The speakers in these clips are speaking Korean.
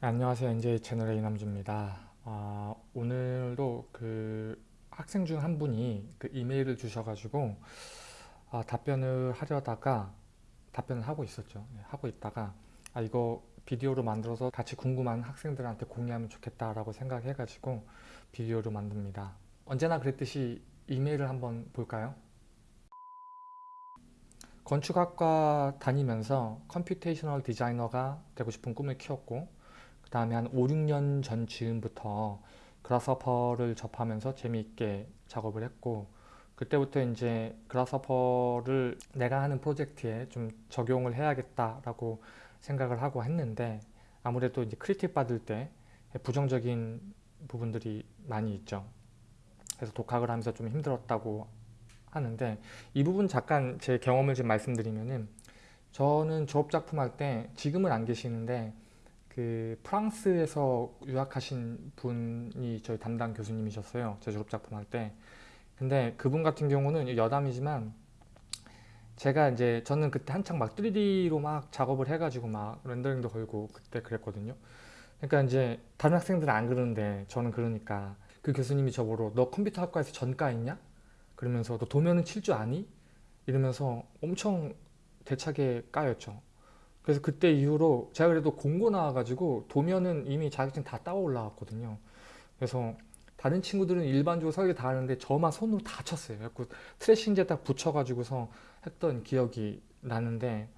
네, 안녕하세요. NJ 채널의 이남주입니다. 아, 오늘도 그 학생 중 한 분이 그 이메일을 주셔가지고 아, 답변을 하려다가 답변을 하고 있었죠. 네, 하고 있다가 아, 이거 비디오로 만들어서 같이 궁금한 학생들한테 공유하면 좋겠다라고 생각해가지고 비디오로 만듭니다. 언제나 그랬듯이 이메일을 한번 볼까요? 건축학과 다니면서 computational 디자이너가 되고 싶은 꿈을 키웠고 그 다음에 한 5, 6년 전 즈음부터 그라스퍼를 접하면서 재미있게 작업을 했고 그때부터 이제 그라스퍼를 내가 하는 프로젝트에 좀 적용을 해야겠다라고 생각을 하고 했는데 아무래도 이제 크리틱 받을 때 부정적인 부분들이 많이 있죠. 그래서 독학을 하면서 좀 힘들었다고 하는데 이 부분 잠깐 제 경험을 좀 말씀드리면은 저는 졸업작품 할 때 지금은 안 계시는데 그 프랑스에서 유학하신 분이 저희 담당 교수님이셨어요 제 졸업작품 할 때 근데 그분 같은 경우는 여담이지만 제가 이제 저는 그때 한창 막 3D로 막 작업을 해가지고 막 렌더링도 걸고 그때 그랬거든요 그러니까 이제 다른 학생들은 안 그러는데 저는 그러니까 그 교수님이 저보러 너 컴퓨터 학과에서 전과 있냐? 그러면서 너 도면은 칠 줄 아니? 이러면서 엄청 대차게 까였죠. 그래서 그때 이후로 제가 그래도 공고 나와가지고 도면은 이미 자격증 다 따고 올라왔거든요. 그래서 다른 친구들은 일반적으로 설계 다 하는데 저만 손으로 다 쳤어요. 그래서 트래싱제 딱 붙여가지고서 했던 기억이 나는데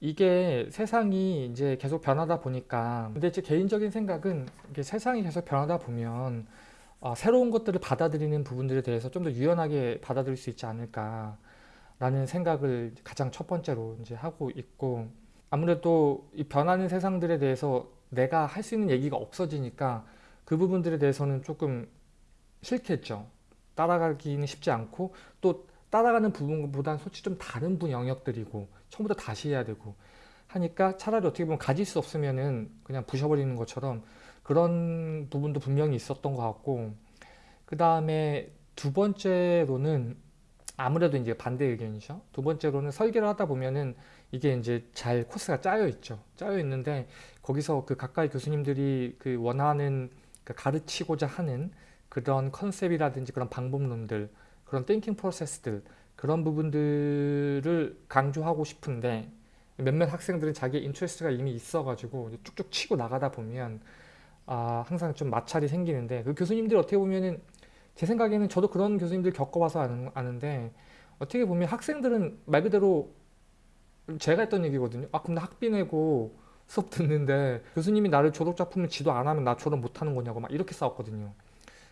이게 세상이 이제 계속 변하다 보니까 근데 제 개인적인 생각은 이게 세상이 계속 변하다 보면 어, 새로운 것들을 받아들이는 부분들에 대해서 좀 더 유연하게 받아들일 수 있지 않을까 라는 생각을 가장 첫 번째로 이제 하고 있고 아무래도 이 변하는 세상들에 대해서 내가 할 수 있는 얘기가 없어지니까 그 부분들에 대해서는 조금 싫겠죠. 따라가기는 쉽지 않고 또 따라가는 부분보다는 솔직히 좀 다른 분 영역들이고 처음부터 다시 해야 되고 하니까 차라리 어떻게 보면 가질 수 없으면은 그냥 부셔버리는 것처럼 그런 부분도 분명히 있었던 것 같고 그 다음에 두 번째로는 아무래도 이제 반대 의견이죠. 두 번째로는 설계를 하다 보면은 이게 이제 잘 코스가 짜여 있죠. 짜여 있는데 거기서 그 가까이 교수님들이 그 원하는 그 가르치고자 하는 그런 컨셉이라든지 그런 방법론들 그런 띵킹 프로세스들 그런 부분들을 강조하고 싶은데 몇몇 학생들은 자기 interest가 이미 있어가지고 쭉쭉 치고 나가다 보면 아, 항상 좀 마찰이 생기는데 그 교수님들 어떻게 보면은 제 생각에는 저도 그런 교수님들 겪어봐서 아는, 아는데 어떻게 보면 학생들은 말 그대로 제가 했던 얘기거든요. 아 나 학비 내고 수업 듣는데 교수님이 나를 졸업작품을 지도 안 하면 나 졸업 못하는 거냐고 막 이렇게 싸웠거든요.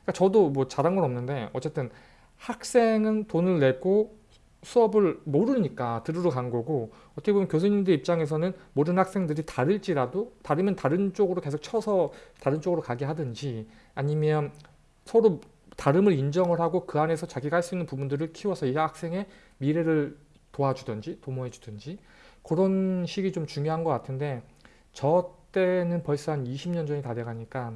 그러니까 저도 뭐 잘한 건 없는데 어쨌든 학생은 돈을 내고 수업을 모르니까 들으러 간 거고 어떻게 보면 교수님들 입장에서는 모든 학생들이 다를지라도 다르면 다른 쪽으로 계속 쳐서 다른 쪽으로 가게 하든지 아니면 서로 다름을 인정을 하고 그 안에서 자기가 할 수 있는 부분들을 키워서 이 학생의 미래를 도와주든지 도모해 주든지 그런 식이 좀 중요한 것 같은데 저 때는 벌써 한 20년 전이 다 돼가니까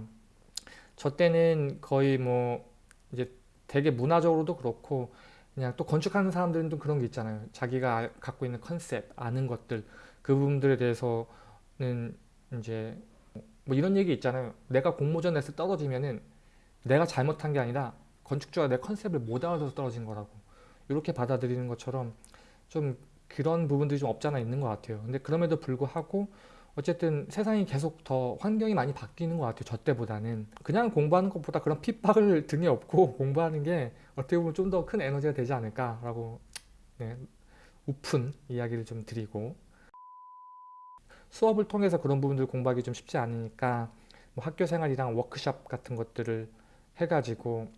저 때는 거의 뭐 이제 되게 문화적으로도 그렇고 그냥 또 건축하는 사람들은 또 그런 게 있잖아요. 자기가 갖고 있는 컨셉, 아는 것들 그 부분들에 대해서는 이제 뭐 이런 얘기 있잖아요. 내가 공모전에서 떨어지면은 내가 잘못한 게 아니라 건축주가 내 컨셉을 못 알아서 떨어진 거라고 이렇게 받아들이는 것처럼 좀 그런 부분들이 좀 없잖아 있는 것 같아요. 근데 그럼에도 불구하고 어쨌든 세상이 계속 더 환경이 많이 바뀌는 것 같아요. 저 때보다는. 그냥 공부하는 것보다 그런 핍박을 등에 업고 공부하는 게 어떻게 보면 좀 더 큰 에너지가 되지 않을까라고 네, 오픈 이야기를 좀 드리고 수업을 통해서 그런 부분들 공부하기 좀 쉽지 않으니까 뭐 학교 생활이랑 워크샵 같은 것들을 해가지고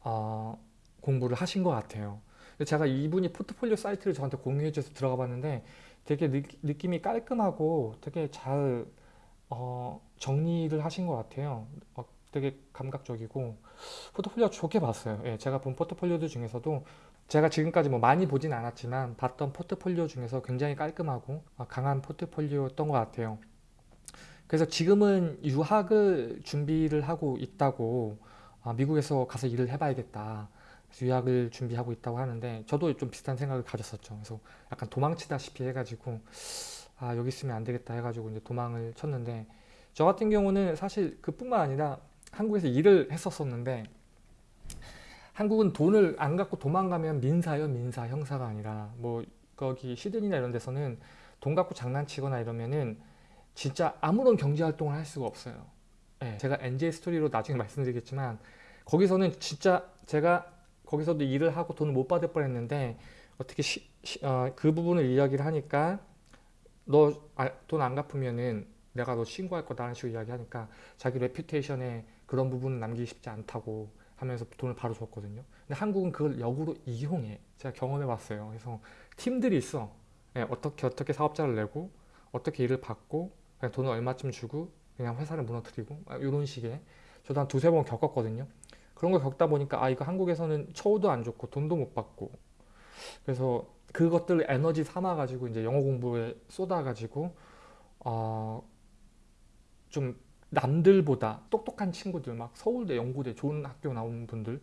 어, 공부를 하신 것 같아요. 제가 이분이 포트폴리오 사이트를 저한테 공유해 줘서 들어가 봤는데 되게 느, 느낌이 깔끔하고 되게 잘 어, 정리를 하신 것 같아요. 어, 되게 감각적이고 포트폴리오 좋게 봤어요. 예, 제가 본 포트폴리오들 중에서도 제가 지금까지 뭐 많이 보진 않았지만 봤던 포트폴리오 중에서 굉장히 깔끔하고 어, 강한 포트폴리오였던 것 같아요. 그래서 지금은 유학을 준비를 하고 있다고 아, 미국에서 가서 일을 해봐야겠다. 유학을 준비하고 있다고 하는데 저도 좀 비슷한 생각을 가졌었죠. 그래서 약간 도망치다시피 해가지고 아 여기 있으면 안 되겠다 해가지고 이제 도망을 쳤는데 저 같은 경우는 사실 그뿐만 아니라 한국에서 일을 했었었는데 한국은 돈을 안 갖고 도망가면 민사요 민사 형사가 아니라 뭐 거기 시드니나 이런 데서는 돈 갖고 장난치거나 이러면은 진짜 아무런 경제 활동을 할 수가 없어요. 예, 제가 NJ 스토리로 나중에 말씀드리겠지만 거기서는 진짜 제가 거기서도 일을 하고 돈을 못 받을 뻔했는데 어떻게 어, 그 부분을 이야기를 하니까 너 돈 안 갚으면은 내가 너 신고할 거다라는 식으로 이야기하니까 자기 reputation에 그런 부분을 남기기 쉽지 않다고 하면서 돈을 바로 줬거든요. 근데 한국은 그걸 역으로 이용해. 제가 경험해 봤어요. 그래서 팀들이 있어. 네, 어떻게 어떻게 사업자를 내고 어떻게 일을 받고 그냥 돈을 얼마쯤 주고 그냥 회사를 무너뜨리고 이런 아, 식의 저도 한 두세 번 겪었거든요. 그런 걸 겪다 보니까 아 이거 한국에서는 처우도 안 좋고 돈도 못 받고. 그래서 그것들 에너지 삼아 가지고 이제 영어 공부에 쏟아 가지고 어, 좀 남들보다 똑똑한 친구들 막 서울대 연구대 좋은 학교 나온 분들.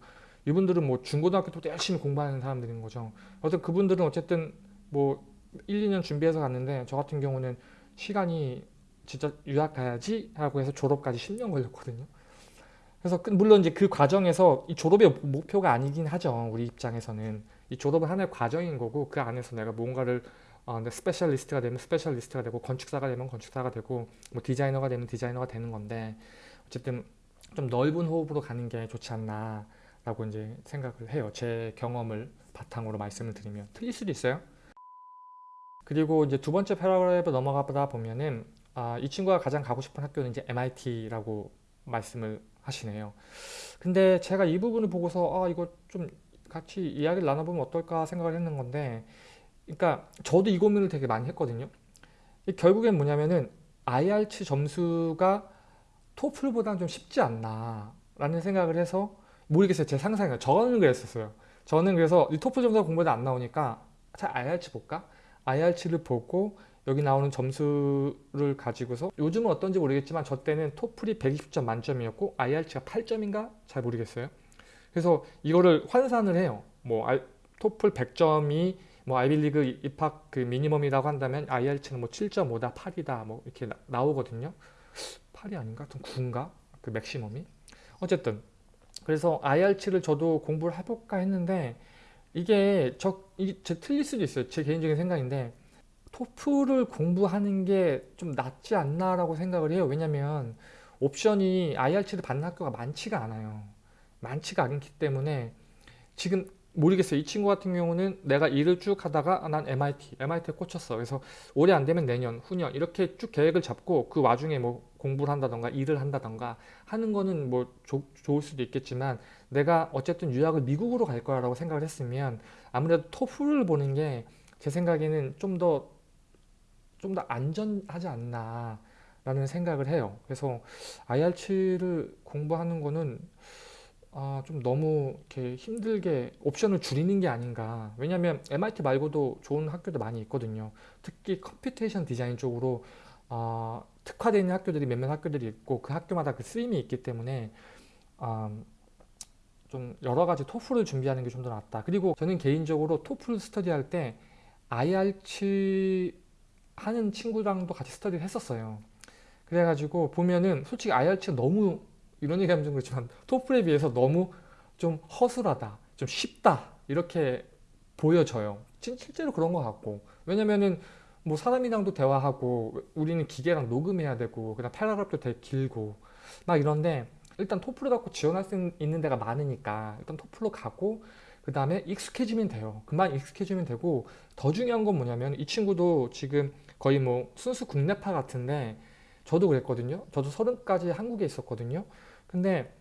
이분들은 뭐 중고등학교 때부터 열심히 공부하는 사람들인 거죠. 어쨌든 그분들은 어쨌든 뭐 1, 2년 준비해서 갔는데 저 같은 경우는 시간이 진짜 유학 가야지 하고 해서 졸업까지 10년 걸렸거든요 그래서 그 물론 이제 그 과정에서 이 졸업의 목표가 아니긴 하죠 우리 입장에서는. 이 졸업은 하나의 과정인 거고 그 안에서 내가 뭔가를 어, specialist가 되면 specialist가 되고 건축사가 되면 건축사가 되고 뭐 디자이너가 되면 디자이너가 되는 건데 어쨌든 좀 넓은 호흡으로 가는 게 좋지 않나 라고 이제 생각을 해요. 제 경험을 바탕으로 말씀을 드리면. 틀릴 수도 있어요. 그리고 이제 두 번째 paragraph 넘어가다 보면은 아, 이 친구가 가장 가고 싶은 학교는 이제 MIT라고 말씀을 하시네요 근데 제가 이 부분을 보고서 아 이거 좀 같이 이야기를 나눠보면 어떨까 생각을 했는 건데 그러니까 저도 이 고민을 되게 많이 했거든요. 결국엔 뭐냐면은 IELTS 점수가 토플보다는 좀 쉽지 않나 라는 생각을 해서 모르겠어요. 제 상상이에요. 저는 그랬었어요. 저는 그래서 이 토플 점수가 공부가 안 나오니까 자 IELTS 볼까? IELTS를 보고 여기 나오는 점수를 가지고서 요즘은 어떤지 모르겠지만 저 때는 토플이 120점 만점이었고 IELTS가 8점인가? 잘 모르겠어요. 그래서 이거를 환산을 해요. 뭐 토플 100점이 뭐 아이빌리그 입학 그 미니멈이라고 한다면 IELTS는 뭐 7.5다 8이다 뭐 이렇게 나, 오거든요 8이 아닌가? 좀 9인가? 그 맥시멈이 어쨌든 그래서 IELTS를 저도 공부를 해볼까 했는데 이게 저 이게 제 틀릴 수도 있어요 제 개인적인 생각인데 토플을 공부하는 게 좀 낫지 않나 라고 생각을 해요 왜냐면 옵션이 IELTS를 받는 학교가 많지가 않아요 많지가 않기 때문에 지금 모르겠어요. 이 친구 같은 경우는 내가 일을 쭉 하다가 아, 난 MIT, MIT에 꽂혔어. 그래서 올해 안 되면 내년, 후년 이렇게 쭉 계획을 잡고 그 와중에 뭐 공부를 한다던가 일을 한다던가 하는 거는 뭐 조, 좋을 수도 있겠지만 내가 어쨌든 유학을 미국으로 갈 거라고 생각을 했으면 아무래도 토플을 보는 게 제 생각에는 좀 더 좀 더 안전하지 않나 라는 생각을 해요. 그래서 IR7을 공부하는 거는 아, 좀 너무 이렇게 힘들게 옵션을 줄이는 게 아닌가. 왜냐면 MIT 말고도 좋은 학교도 많이 있거든요. 특히 computation 디자인 쪽으로 어, 특화되어 있는 학교들이 몇몇 학교들이 있고 그 학교마다 그 쓰임이 있기 때문에 어, 좀 여러 가지 토플을 준비하는 게 좀 더 낫다. 그리고 저는 개인적으로 토플 스터디 할 때 IR7 하는 친구랑도 같이 스터디를 했었어요. 그래가지고 보면은 솔직히 IR7 너무 이런 얘기하면 좀 그렇지만 토플에 비해서 너무 좀 허술하다 좀 쉽다 이렇게 보여져요. 실제로 그런 것 같고. 왜냐면은 뭐 사람이랑도 대화하고 우리는 기계랑 녹음해야 되고 그다음 패러그래프도 되게 길고 막 이런데 일단 토플을 갖고 지원할 수 있는 데가 많으니까 일단 토플로 가고 그 다음에 익숙해지면 돼요. 금방 익숙해지면 되고 더 중요한 건 뭐냐면 이 친구도 지금 거의 뭐 순수 국내파 같은데 저도 그랬거든요. 저도 서른까지 한국에 있었거든요. 근데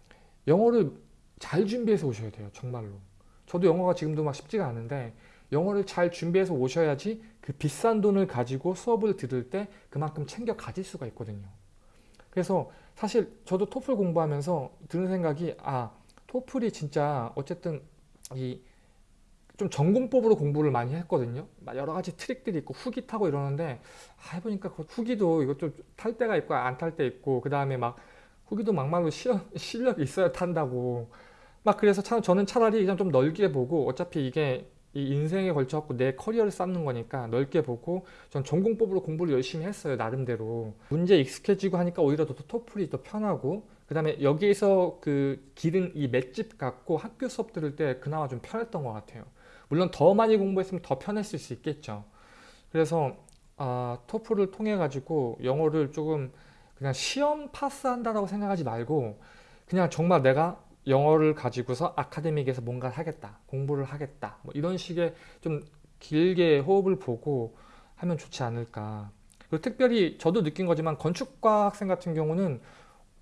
영어를 잘 준비해서 오셔야 돼요 정말로. 저도 영어가 지금도 막 쉽지가 않은데 영어를 잘 준비해서 오셔야지 그 비싼 돈을 가지고 수업을 들을 때 그만큼 챙겨 가질 수가 있거든요. 그래서 사실 저도 토플 공부하면서 드는 생각이 아 토플이 진짜 어쨌든 이 좀 전공법으로 공부를 많이 했거든요. 여러 가지 트릭들이 있고 후기 타고 이러는데 아, 해보니까 그 후기도 이것 좀탈 때가 있고 안 탈 때 있고 그 다음에 막 후기도 막말로 실력, 실력이 있어야 탄다고. 막 그래서 참 저는 차라리 그냥 좀 넓게 보고 어차피 이게 이 인생에 걸쳐갖고 내 커리어를 쌓는 거니까 넓게 보고 전 전공법으로 공부를 열심히 했어요 나름대로. 문제 익숙해지고 하니까 오히려 더 토플이 더 편하고 그 다음에 여기에서 그 기른 이 맷집 같고 학교 수업 들을 때 그나마 좀 편했던 것 같아요 물론 더 많이 공부했으면 더 편했을 수 있겠죠. 그래서 아, 토플을 통해 가지고 영어를 조금 그냥 시험 파스한다라고 생각하지 말고 그냥 정말 내가 영어를 가지고서 아카데믹에서 뭔가를 하겠다 공부를 하겠다 뭐 이런 식의 좀 길게 호흡을 보고 하면 좋지 않을까. 그리고 특별히 저도 느낀 거지만 건축과 학생 같은 경우는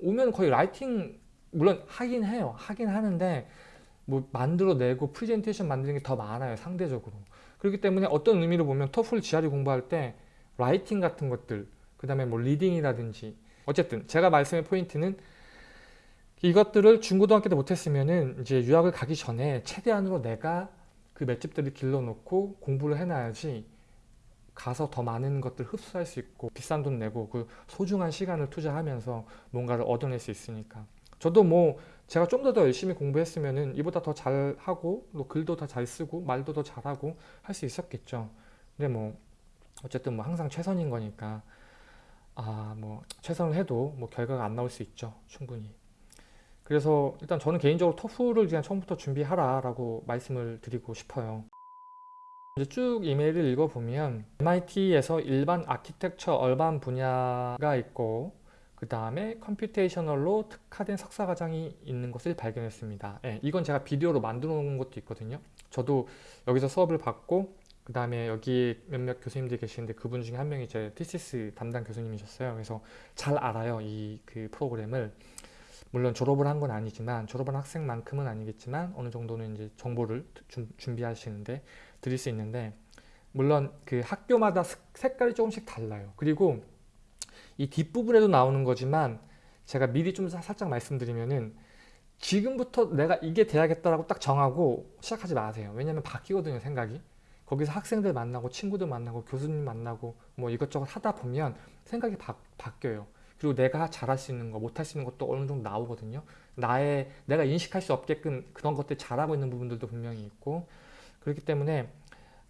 오면 거의 라이팅 물론 하긴 해요. 하긴 하는데 뭐 만들어내고 프레젠테이션 만드는 게 더 많아요 상대적으로. 그렇기 때문에 어떤 의미로 보면 토플 GRE 공부할 때 writing 같은 것들 그 다음에 뭐 reading이라든지. 어쨌든 제가 말씀의 포인트는 이것들을 중고등학교 때 못했으면은 이제 유학을 가기 전에 최대한으로 내가 그 맷집들을 길러놓고 공부를 해놔야지 가서 더 많은 것들 흡수할 수 있고 비싼 돈 내고 그 소중한 시간을 투자하면서 뭔가를 얻어낼 수 있으니까. 저도 뭐 제가 좀 더 더 열심히 공부했으면은 이보다 더 잘하고 또 글도 더 잘 쓰고 말도 더 잘하고 할 수 있었겠죠. 근데 뭐 어쨌든 뭐 항상 최선인 거니까 아 뭐 최선을 해도 뭐 결과가 안 나올 수 있죠 충분히. 그래서 일단 저는 개인적으로 토플을 그냥 처음부터 준비하라 라고 말씀을 드리고 싶어요. 이제 쭉 이메일을 읽어보면 MIT에서 일반 아키텍처 얼반 분야가 있고 그 다음에 computational로 특화된 석사과정이 있는 것을 발견했습니다. 예, 이건 제가 비디오로 만들어 놓은 것도 있거든요. 저도 여기서 수업을 받고 그 다음에 여기 몇몇 교수님들이 계시는데 그분 중에 한 명이 제 thesis 담당 교수님이셨어요. 그래서 잘 알아요 이 그 프로그램을. 물론 졸업을 한 건 아니지만 졸업한 학생만큼은 아니겠지만 어느 정도는 이제 정보를 주, 준비하시는데 드릴 수 있는데 물론 그 학교마다 색깔이 조금씩 달라요. 그리고 이 뒷부분에도 나오는 거지만 제가 미리 좀 살짝 말씀드리면은 지금부터 내가 이게 돼야겠다라고 딱 정하고 시작하지 마세요. 왜냐면 바뀌거든요 생각이. 거기서 학생들 만나고 친구들 만나고 교수님 만나고 뭐 이것저것 하다 보면 생각이 바, 바뀌어요. 그리고 내가 잘할 수 있는 거 못할 수 있는 것도 어느 정도 나오거든요. 나의 내가 인식할 수 없게끔 그런 것들 잘하고 있는 부분들도 분명히 있고. 그렇기 때문에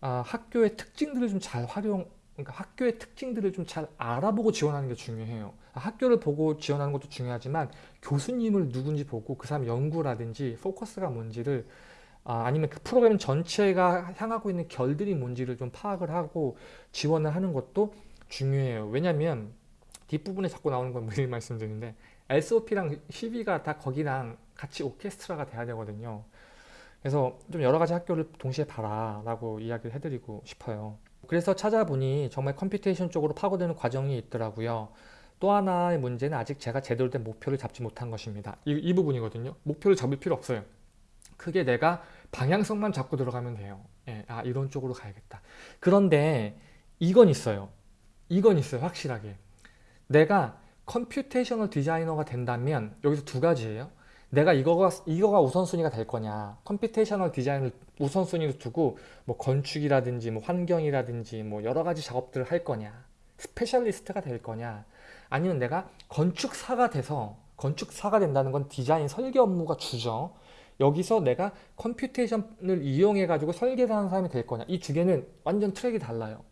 아, 학교의 특징들을 좀 잘 활용 그러니까 학교의 특징들을 좀 잘 알아보고 지원하는 게 중요해요 아, 학교를 보고 지원하는 것도 중요하지만 교수님을 누군지 보고 그 사람 연구라든지 포커스가 뭔지를 아, 아니면 그 프로그램 전체가 향하고 있는 결들이 뭔지를 좀 파악을 하고 지원을 하는 것도 중요해요 왜냐면 뒷부분에 자꾸 나오는 건 미리 말씀드리는데 SOP랑 CV가 다 거기랑 같이 오케스트라가 돼야 되거든요. 그래서 좀 여러 가지 학교를 동시에 봐라 라고 이야기를 해드리고 싶어요. 그래서 찾아보니 정말 computation 쪽으로 파고드는 과정이 있더라고요. 또 하나의 문제는 아직 제가 제대로 된 목표를 잡지 못한 것입니다. 이, 이 부분이거든요. 목표를 잡을 필요 없어요. 크게 내가 방향성만 잡고 들어가면 돼요. 예, 아 이런 쪽으로 가야겠다. 그런데 이건 있어요. 이건 있어요. 확실하게. 내가 computational 디자이너가 된다면 여기서 두 가지예요. 내가 이거가 이거가 우선순위가 될 거냐. computational 디자인을 우선순위로 두고 뭐 건축이라든지 뭐 환경이라든지 뭐 여러 가지 작업들을 할 거냐. specialist가 될 거냐. 아니면 내가 건축사가 돼서 건축사가 된다는 건 디자인 설계 업무가 주죠. 여기서 내가 computation을 이용해 가지고 설계를 하는 사람이 될 거냐. 이 두 개는 완전 트랙이 달라요.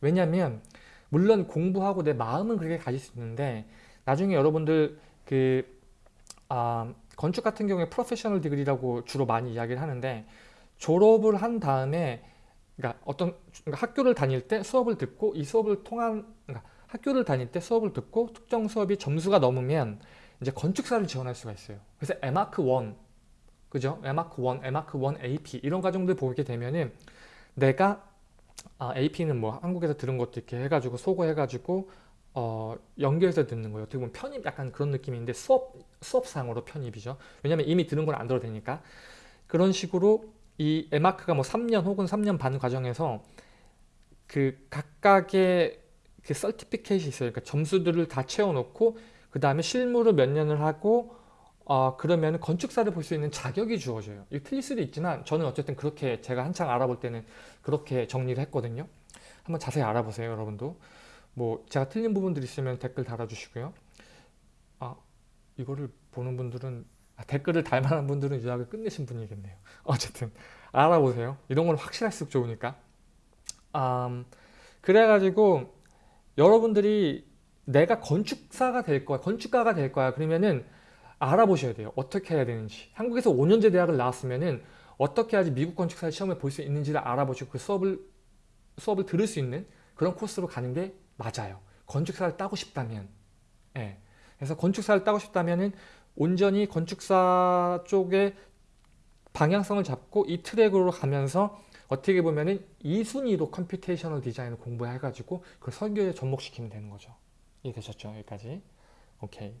왜냐면 물론 공부하고 내 마음은 그렇게 가질 수 있는데 나중에 여러분들 그 아, 건축 같은 경우에 professional degree라고 주로 많이 이야기를 하는데 졸업을 한 다음에 그러니까 어떤 그러니까 학교를 다닐 때 수업을 듣고 이 수업을 통한 그러니까 학교를 다닐 때 수업을 듣고 특정 수업이 점수가 넘으면 이제 건축사를 지원할 수가 있어요. 그래서 에마크 1 그죠? 에마크 1, 에마크 1 AP 이런 과정들 보게 되면은 내가 아, AP는 뭐 한국에서 들은 것도 이렇게 해가지고 소거해가지고 어, 연결해서 듣는 거예요. 어떻게 보면 편입 약간 그런 느낌인데 수업, 수업상으로 편입이죠. 왜냐면 이미 들은 걸 안 들어도 되니까. 그런 식으로 이 에마크가 뭐 3년 혹은 3년 반 과정에서 그 각각의 그 설티피케이트 있어요. 그러니까 점수들을 다 채워놓고 그 다음에 실무를 몇 년을 하고 어, 그러면 건축사를 볼 수 있는 자격이 주어져요. 이 틀릴 수도 있지만 저는 어쨌든 그렇게 제가 한창 알아볼 때는 그렇게 정리를 했거든요. 한번 자세히 알아보세요 여러분도. 뭐 제가 틀린 부분들 있으면 댓글 달아주시고요. 아 이거를 보는 분들은 아, 댓글을 달 만한 분들은 유학을 끝내신 분이겠네요. 어쨌든 알아보세요. 이런 건 확실할수록 좋으니까. 음, 그래가지고 여러분들이 내가 건축사가 될 거야, 건축가가 될 거야. 그러면은 알아보셔야 돼요. 어떻게 해야 되는지. 한국에서 5년제 대학을 나왔으면은 어떻게 해야지 미국 건축사 시험을 볼 수 있는지를 알아보시고 그 수업을 수업을 들을 수 있는 그런 코스로 가는 게 맞아요. 건축사를 따고 싶다면. 예. 그래서 건축사를 따고 싶다면은 온전히 건축사 쪽에 방향성을 잡고 이 트랙으로 가면서 어떻게 보면은 이 순위로 computational 디자인을 공부해 가지고 그 설계에 접목시키면 되는 거죠. 이해되셨죠? 여기까지. 오케이.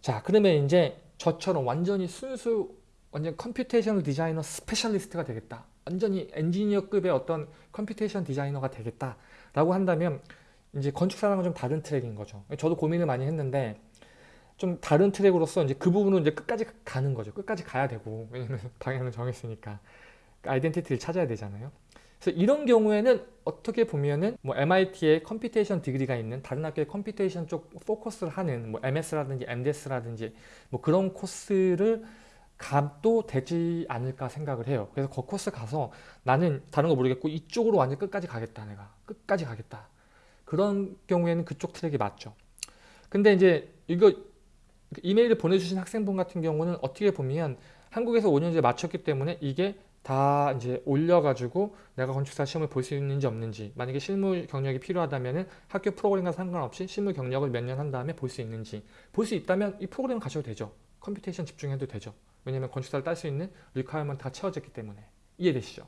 자, 그러면 이제 저처럼 완전히 순수 완전 computational 디자이너 specialist가 되겠다. 완전히 엔지니어급의 어떤 computation 디자이너가 되겠다. 라고 한다면 이제 건축사랑은 좀 다른 트랙인 거죠. 저도 고민을 많이 했는데 좀 다른 트랙으로서 이제 그 부분은 이제 끝까지 가는 거죠. 끝까지 가야 되고 왜냐면 방향을 정했으니까 identity를 찾아야 되잖아요. 그래서 이런 경우에는 어떻게 보면은 뭐 MIT의 computation degree가 있는 다른 학교의 computation 쪽 포커스를 하는 뭐 MS라든지 MDS라든지 뭐 그런 코스를 가도 되지 않을까 생각을 해요. 그래서 그 코스 가서 나는 다른 거 모르겠고 이쪽으로 완전 끝까지 가겠다 내가 끝까지 가겠다. 그런 경우에는 그쪽 트랙이 맞죠. 근데 이제 이거 이메일을 보내주신 학생분 같은 경우는 어떻게 보면 한국에서 5년제 마쳤기 때문에 이게 다 이제 올려가지고 내가 건축사 시험을 볼 수 있는지 없는지 만약에 실무 경력이 필요하다면 학교 프로그램과 상관없이 실무 경력을 몇 년 한 다음에 볼 수 있는지 볼 수 있다면 이 프로그램 가셔도 되죠. computation 집중해도 되죠. 왜냐면 건축사를 딸 수 있는 requirement 다 채워졌기 때문에 이해되시죠?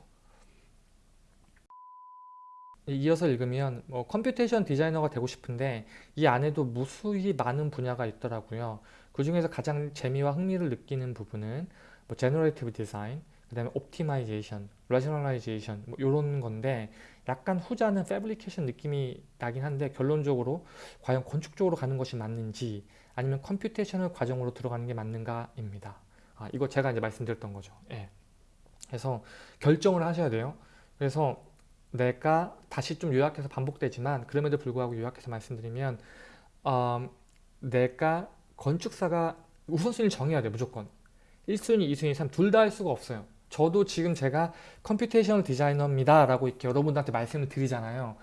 이어서 읽으면 뭐 computation 디자이너가 되고 싶은데 이 안에도 무수히 많은 분야가 있더라고요. 그 중에서 가장 재미와 흥미를 느끼는 부분은 뭐 generative 디자인, 그 다음에 optimization, rationalization 뭐 이런 건데 약간 후자는 fabrication 느낌이 나긴 한데 결론적으로 과연 건축 적으로 가는 것이 맞는지 아니면 computation을 과정으로 들어가는 게 맞는가입니다. 아, 이거 제가 이제 말씀드렸던 거죠. 예. 그래서 결정을 하셔야 돼요. 그래서 내가 다시 좀 요약해서 반복되지만 그럼에도 불구하고 요약해서 말씀드리면 어, 내가 건축사가 우선순위를 정해야 돼 무조건. 1순위, 2순위, 3 둘 다 할 수가 없어요. 저도 지금 제가 computational 디자이너입니다 라고 이렇게 여러분들한테 말씀을 드리잖아요.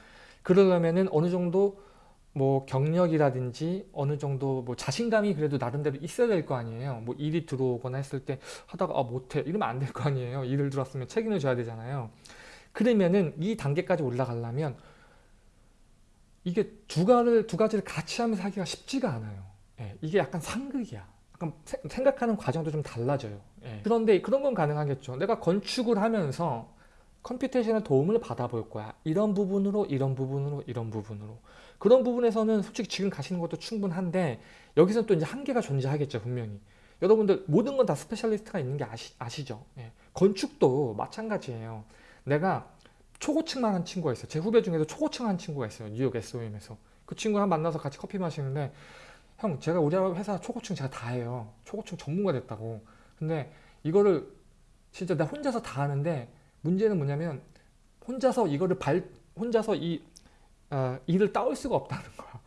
그러려면은 어느 정도 뭐 경력이라든지 어느 정도 뭐 자신감이 그래도 나름대로 있어야 될 거 아니에요. 뭐 일이 들어오거나 했을 때 하다가 아 못해. 이러면 안 될 거 아니에요. 일을 들었으면 책임을 져야 되잖아요 그러면은 이 단계까지 올라가려면 이게 두 가지를 두 가지를 같이 하면서 하기가 쉽지가 않아요 예, 이게 약간 상극이야 약간 생각하는 과정도 좀 달라져요 예. 그런데 그런 건 가능하겠죠. 내가 건축을 하면서 computation의 도움을 받아볼 거야. 이런 부분으로 이런 부분으로 이런 부분으로 그런 부분에서는 솔직히 지금 가시는 것도 충분한데 여기서 또 이제 한계가 존재하겠죠 분명히. 여러분들 모든 건 다 specialist가 있는 게 아시, 아시죠? 예. 건축도 마찬가지예요. 내가 초고층만 한 친구가 있어요. 제 후배 중에도 초고층 한 친구가 있어요. 뉴욕 SOM에서. 그 친구랑 만나서 같이 커피 마시는데 형 제가 우리 회사 초고층 제가 다 해요. 초고층 전문가 됐다고. 근데 이거를 진짜 나 혼자서 다 하는데 문제는 뭐냐면 혼자서 이거를 발 혼자서 이 어, 일을 따올 수가 없다는 거야.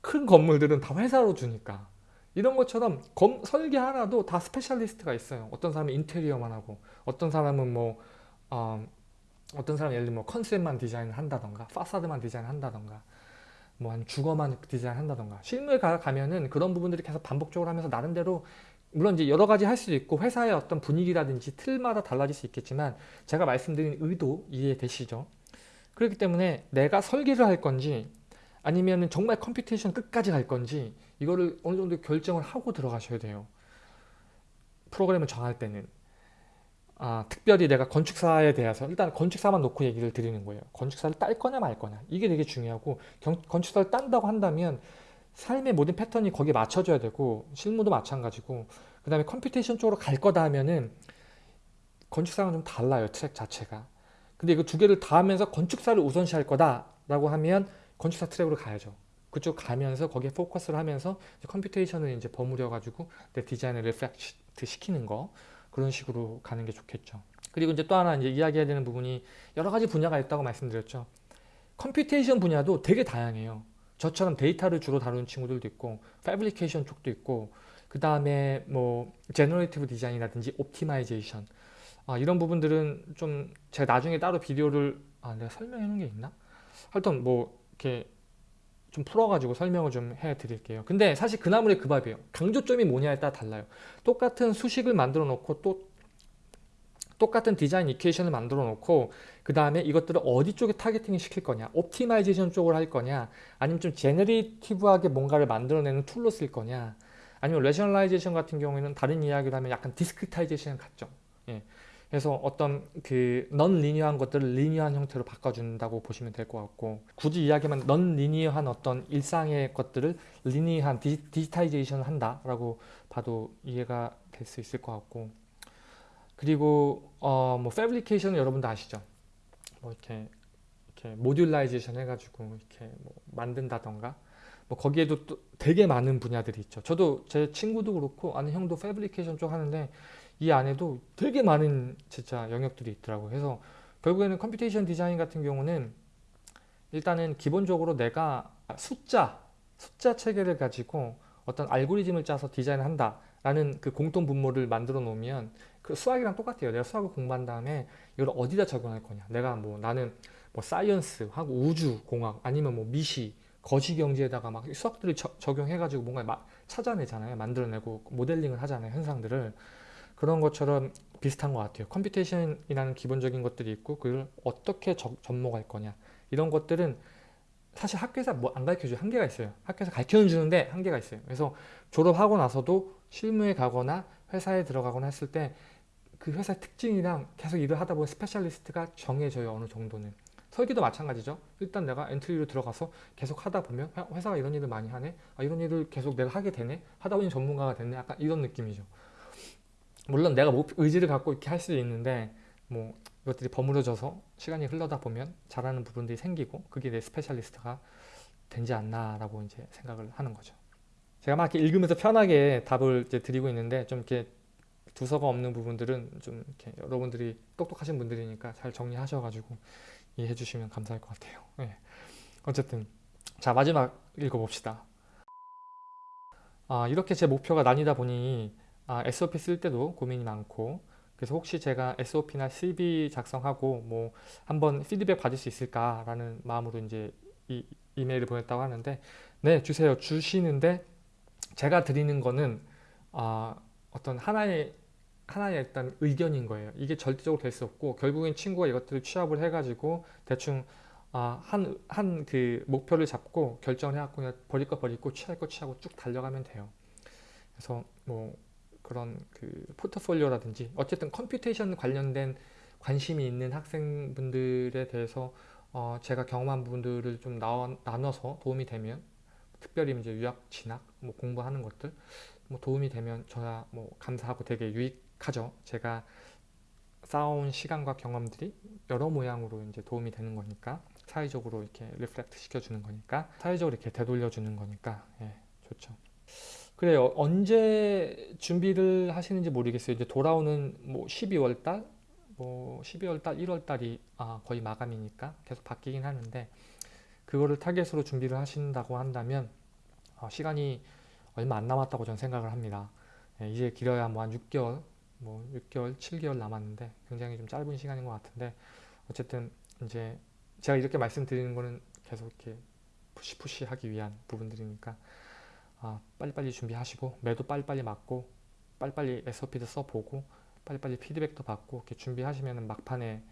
큰 건물들은 다 회사로 주니까. 이런 것처럼 검, 설계 하나도 다 specialist가 있어요. 어떤 사람은 인테리어만 하고 어떤 사람은 뭐 어, 어떤 사람 예를 들면 뭐 컨셉만 디자인을 한다던가 파사드만 디자인을 한다던가 뭐 한 주거만 디자인 한다던가 실무에 가, 가면은 그런 부분들이 계속 반복적으로 하면서 나름대로 물론 이제 여러 가지 할 수도 있고 회사의 어떤 분위기라든지 틀마다 달라질 수 있겠지만 제가 말씀드린 의도 이해되시죠? 그렇기 때문에 내가 설계를 할 건지 아니면 정말 computation 끝까지 갈 건지 이거를 어느 정도 결정을 하고 들어가셔야 돼요. 프로그램을 정할 때는 아, 특별히 내가 건축사에 대해서 일단 건축사만 놓고 얘기를 드리는 거예요. 건축사를 딸 거냐 말 거냐. 이게 되게 중요하고 경, 건축사를 딴다고 한다면 삶의 모든 패턴이 거기에 맞춰져야 되고 실무도 마찬가지고 그 다음에 computation 쪽으로 갈 거다 하면은 건축사랑 좀 달라요 트랙 자체가. 근데 이거 두 개를 다 하면서 건축사를 우선시 할 거다 라고 하면 건축사 트랙으로 가야죠. 그쪽 가면서 거기에 포커스를 하면서 computation을 이제 버무려 가지고 내 디자인을 reflect 시키는 거 그런 식으로 가는 게 좋겠죠. 그리고 이제 또 하나 이제 이야기해야 되는 부분이 여러 가지 분야가 있다고 말씀드렸죠. computation 분야도 되게 다양해요. 저처럼 데이터를 주로 다루는 친구들도 있고 fabrication 쪽도 있고 그 다음에 뭐 generative 디자인이라든지 optimization 아, 이런 부분들은 좀 제가 나중에 따로 비디오를 아 내가 설명해 놓은 게 있나? 하여튼 뭐 이렇게 좀 풀어가지고 설명을 좀 해드릴게요. 근데 사실 그 나물의 그 밥이에요. 강조점이 뭐냐에 따라 달라요. 똑같은 수식을 만들어 놓고 또 똑같은 디자인 equation을 만들어 놓고 그 다음에 이것들을 어디 쪽에 targeting을 시킬 거냐 optimization 쪽으로 할 거냐 아니면 좀 generative하게 뭔가를 만들어내는 tool로 쓸 거냐 아니면 rationalization 같은 경우에는 다른 이야기를 하면 약간 discretization 같죠 예. 그래서 어떤 그 non-linear한 것들을 linear한 형태로 바꿔준다고 보시면 될 것 같고 굳이 이야기만 non-linear한 어떤 일상의 것들을 리니어한 디, 디지타이제이션을 한다라고 봐도 이해가 될 수 있을 것 같고 그리고 어 뭐 fabrication은 여러분도 아시죠? 뭐 이렇게 이렇게 modularization 해가지고 이렇게 뭐 만든다던가 뭐 거기에도 또 되게 많은 분야들이 있죠. 저도 제 친구도 그렇고 아는 형도 fabrication 쪽 하는데 이 안에도 되게 많은 진짜 영역들이 있더라고요. 그래서 결국에는 computation 디자인 같은 경우는 일단은 기본적으로 내가 숫자, 숫자 체계를 가지고 어떤 알고리즘을 짜서 디자인을 한다 라는 그 공통 분모를 만들어 놓으면 그 수학이랑 똑같아요. 내가 수학을 공부한 다음에 이걸 어디다 적용할 거냐. 내가 뭐 나는 뭐 science 하고 우주 공학 아니면 뭐 미시 거시 경제에다가 막 수학들을 저, 적용해가지고 뭔가 막 찾아내잖아요. 만들어내고 모델링을 하잖아요. 현상들을. 그런 것처럼 비슷한 것 같아요. computation이라는 기본적인 것들이 있고 그걸 어떻게 적, 접목할 거냐. 이런 것들은 사실 학교에서 뭐 안 가르쳐줘요. 한계가 있어요. 학교에서 가르쳐 주는데 한계가 있어요. 그래서 졸업하고 나서도 실무에 가거나 회사에 들어가거나 했을 때 그 회사의 특징이랑 계속 일을 하다 보면 specialist가 정해져요. 어느 정도는. 설계도 마찬가지죠. 일단 내가 entry로 들어가서 계속 하다 보면 회사가 이런 일을 많이 하네. 아, 이런 일을 계속 내가 하게 되네. 하다 보니 전문가가 됐네. 약간 이런 느낌이죠. 물론 내가 의지를 갖고 이렇게 할 수도 있는데 뭐 이것들이 버무려져서 시간이 흘러다 보면 잘하는 부분들이 생기고 그게 내 specialist가 되지 않나라고 이제 생각을 하는 거죠. 제가 막 이렇게 읽으면서 편하게 답을 이제 드리고 있는데 좀 이렇게 두서가 없는 부분들은 좀 이렇게 여러분들이 똑똑하신 분들이니까 잘 정리하셔가지고 이해해 주시면 감사할 것 같아요. 네. 어쨌든 자 마지막 읽어봅시다. 아, 이렇게 제 목표가 나뉘다 보니 아, SOP 쓸 때도 고민이 많고 그래서 혹시 제가 SOP나 CV 작성하고 뭐 한번 피드백 받을 수 있을까라는 마음으로 이제 이 이메일을 보냈다고 하는데 네 주세요 주시는데 제가 드리는 거는 아, 어떤 하나의 하나의 일단 의견인 거예요. 이게 절대적으로 될 수 없고 결국엔 친구가 이것들을 취합을 해가지고 대충 아, 한, 한 그 목표를 잡고 결정을 해갖고 버릴 거 버리고 취할 거 취하고 쭉 달려가면 돼요. 그래서 뭐 그런 그 포트폴리오라든지 어쨌든 computation 관련된 관심이 있는 학생분들에 대해서 어 제가 경험한 부분들을 좀 나눠, 나눠서 도움이 되면 특별히 이제 유학 진학 뭐 공부하는 것들 뭐 도움이 되면 저야 뭐 감사하고 되게 유익하죠. 제가 쌓아온 시간과 경험들이 여러 모양으로 이제 도움이 되는 거니까 사회적으로 이렇게 reflect 시켜주는 거니까 사회적으로 이렇게 되돌려 주는 거니까 예, 좋죠. 그래요. 언제 준비를 하시는지 모르겠어요. 이제 돌아오는 뭐 12월 달, 뭐 12월 달, 1월 달이 아, 거의 마감이니까 계속 바뀌긴 하는데 그거를 타겟으로 준비를 하신다고 한다면 어, 시간이 얼마 안 남았다고 저는 생각을 합니다. 예, 이제 길어야 뭐 한 6개월, 뭐 6개월, 7개월 남았는데 굉장히 좀 짧은 시간인 것 같은데 어쨌든 이제 제가 이렇게 말씀드리는 거는 계속 이렇게 푸시푸시 하기 위한 부분들이니까 아, 빨리빨리 준비하시고 매도 빨리빨리 맞고 빨리빨리 SOP도 써보고 빨리빨리 피드백도 받고 이렇게 준비하시면 막판에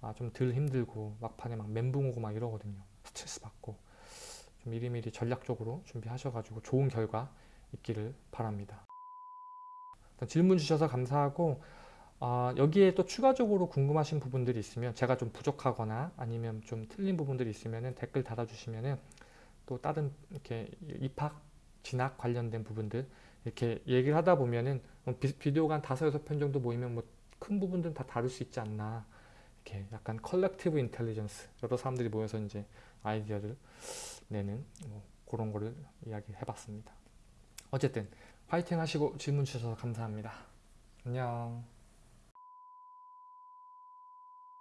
아, 좀 덜 힘들고 막판에 막 멘붕 오고 막 이러거든요. 스트레스 받고 좀 미리미리 전략적으로 준비하셔가지고 좋은 결과 있기를 바랍니다. 질문 주셔서 감사하고 아, 여기에 또 추가적으로 궁금하신 부분들이 있으면 제가 좀 부족하거나 아니면 좀 틀린 부분들이 있으면 댓글 달아주시면 또 다른 이렇게 입학 진학 관련된 부분들 이렇게 얘기를 하다 보면은 뭐 비디오가 한 다섯 여섯 편 정도 모이면 뭐 큰 부분들은 다 다룰 수 있지 않나. 이렇게 약간 collective intelligence 여러 사람들이 모여서 이제 아이디어를 내는 뭐 그런 거를 이야기해 봤습니다. 어쨌든 화이팅 하시고 질문 주셔서 감사합니다. 안녕